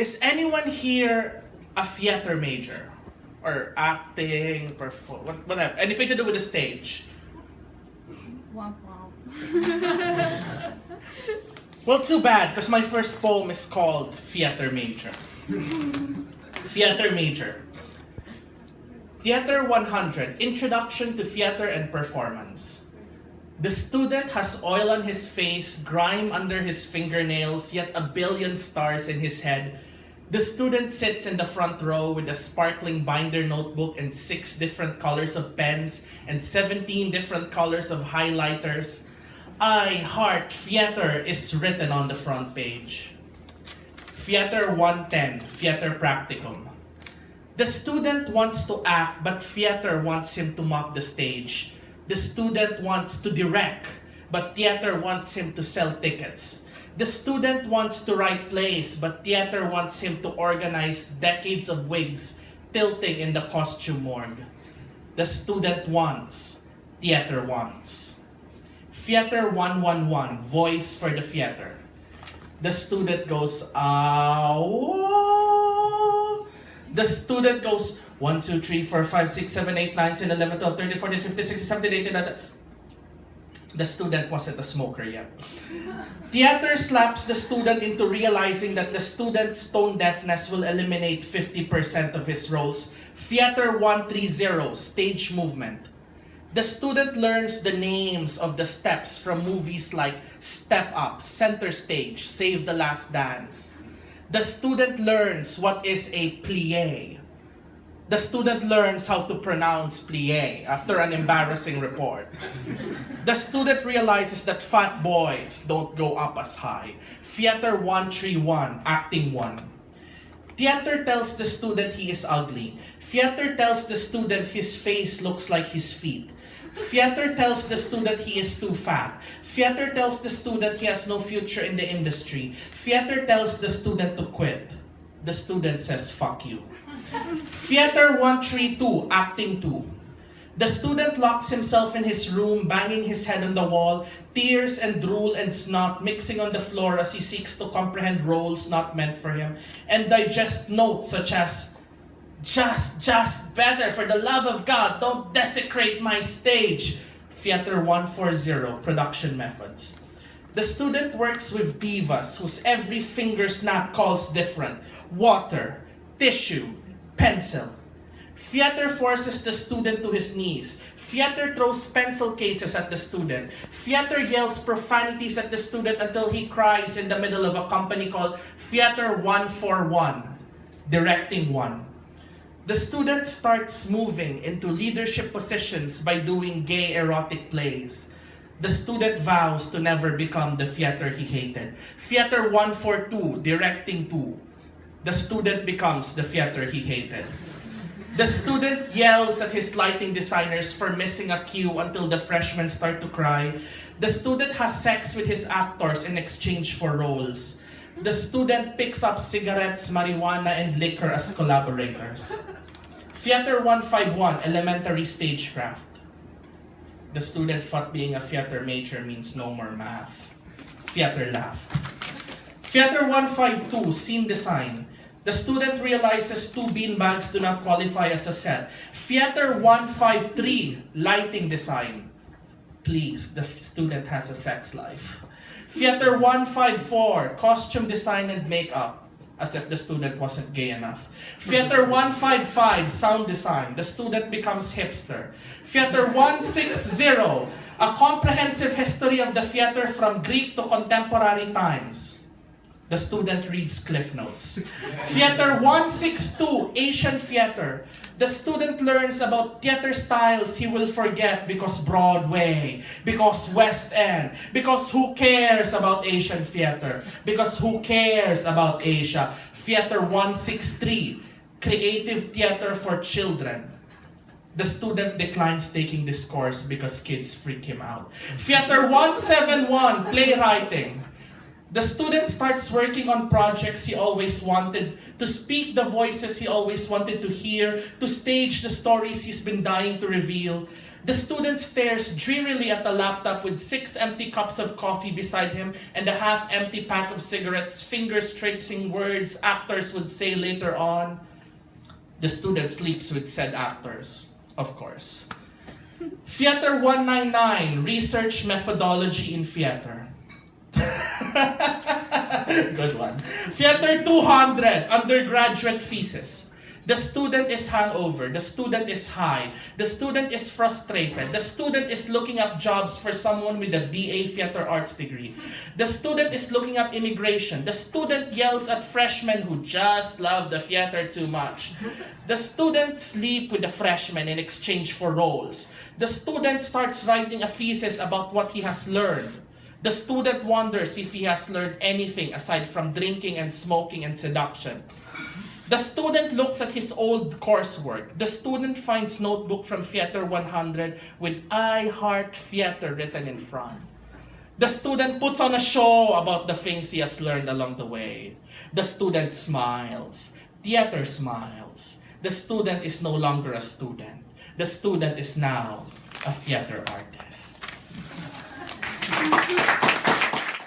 Is anyone here a theater major? Or acting, perform, whatever, anything to do with the stage? Womp womp. Well, too bad, because my first poem is called Theater Major. theater Major. Theater 100 Introduction to Theater and Performance. The student has oil on his face, grime under his fingernails, yet a billion stars in his head. The student sits in the front row with a sparkling binder notebook and six different colors of pens and 17 different colors of highlighters. I Heart Theater is written on the front page. Theater 110, Theater Practicum. The student wants to act, but theater wants him to mop the stage. The student wants to direct, but theater wants him to sell tickets. The student wants to write plays, but theater wants him to organize decades of wigs tilting in the costume morgue. The student wants, theater wants. Theater 111, voice for the theater. The student goes, ow. The student goes, 1, 2, 3, 4, 5, 6, 7, 8, 9, 10, 11, 12, 13, 14, 15, 16, 17, 18, 19. The student wasn't a smoker yet. Theater slaps the student into realizing that the student's tone deafness will eliminate 50% of his roles. Theater 130, stage movement. The student learns the names of the steps from movies like Step Up, Center Stage, Save the Last Dance. The student learns what is a plie. The student learns how to pronounce plie after an embarrassing report. The student realizes that fat boys don't go up as high. Theater 131, Acting 1. Theater tells the student he is ugly. Theater tells the student his face looks like his feet. Theater tells the student he is too fat. Theater tells the student he has no future in the industry. Theater tells the student to quit. The student says, fuck you. Theater 132, Acting 2. The student locks himself in his room, banging his head on the wall, tears and drool and snot mixing on the floor as he seeks to comprehend roles not meant for him, and digest notes such as, just, just better, for the love of God, don't desecrate my stage. Theater 140, Production Methods. The student works with divas whose every finger snap calls different. Water, tissue, pencil. Theater forces the student to his knees. Theater throws pencil cases at the student. Theater yells profanities at the student until he cries in the middle of a company called Theater 141, Directing 1. The student starts moving into leadership positions by doing gay erotic plays. The student vows to never become the theater he hated. Theater 142, Directing 2. The student becomes the theater he hated. The student yells at his lighting designers for missing a cue until the freshmen start to cry. The student has sex with his actors in exchange for roles. The student picks up cigarettes, marijuana, and liquor as collaborators. Theater 151, Elementary Stagecraft. The student thought being a theater major means no more math. Theater laughed. Theater 152, Scene Design. The student realizes two beanbags do not qualify as a set. Theater 153, Lighting Design. Please, the student has a sex life. Theater 154, Costume Design and Makeup. As if the student wasn't gay enough. Theater 155, Sound Design. The student becomes hipster. Theater 160, A Comprehensive History of the Theater from Greek to Contemporary Times. The student reads Cliff Notes. Theater 162, Asian Theater. The student learns about theater styles he will forget because Broadway, because West End, because who cares about Asian theater, because who cares about Asia. Theater 163, Creative Theater for Children. The student declines taking this course because kids freak him out. Theater 171, Playwriting. The student starts working on projects he always wanted, to speak the voices he always wanted to hear, to stage the stories he's been dying to reveal. The student stares drearily at the laptop with six empty cups of coffee beside him and a half empty pack of cigarettes, fingers tracing words actors would say later on. The student sleeps with said actors, of course. Theater 199 Research Methodology in Theater. Good one. Theater 200 Undergraduate Thesis. The student is hungover. The student is high. The student is frustrated. The student is looking up jobs for someone with a BA Theater Arts degree. The student is looking up immigration. The student yells at freshmen who just love the theater too much. The student sleep with the freshmen in exchange for roles. The student starts writing a thesis about what he has learned. The student wonders if he has learned anything aside from drinking and smoking and seduction. The student looks at his old coursework. The student finds notebook from Theater 100 with I Heart Theater written in front. The student puts on a show about the things he has learned along the way. The student smiles. Theater smiles. The student is no longer a student. The student is now a theater artist. Thank you.